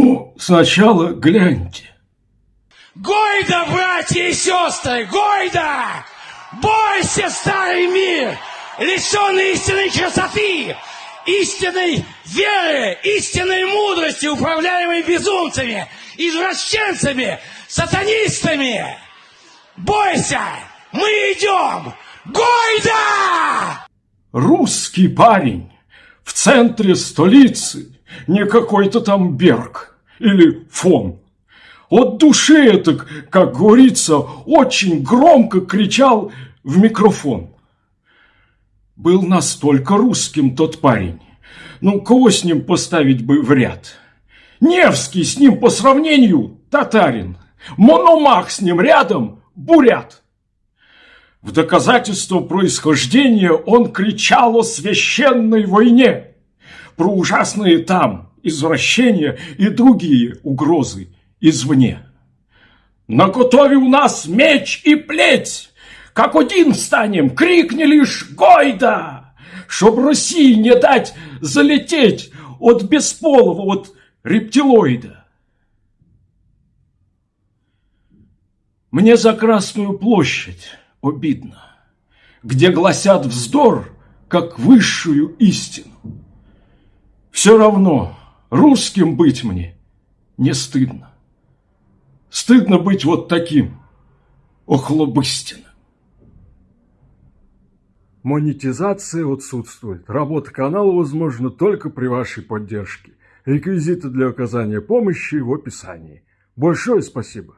Ну, сначала гляньте. Гойда, братья и сестры, Гойда! Бойся, старый мир, лишенный истинной красоты, истинной веры, истинной мудрости, управляемой безумцами, извращенцами, сатанистами. Бойся, мы идем! Гойда! Русский парень в центре столицы, не какой-то там Берг или фон. От души это, как говорится, очень громко кричал в микрофон. Был настолько русским тот парень. Ну, кого с ним поставить бы в ряд? Невский с ним по сравнению татарин. Мономах с ним рядом бурят. В доказательство происхождения он кричал о священной войне, про ужасные там извращения и другие угрозы извне. На у нас меч и плеть, как один встанем, крикни лишь «Гойда!», чтоб России не дать залететь от бесполого, от рептилоида. Мне за Красную площадь обидно, где гласят вздор, как высшую истину. Все равно русским быть мне не стыдно. Стыдно быть вот таким, охлобыстиным. Монетизация отсутствует. Работа канала возможна только при вашей поддержке. Реквизиты для оказания помощи в описании. Большое спасибо.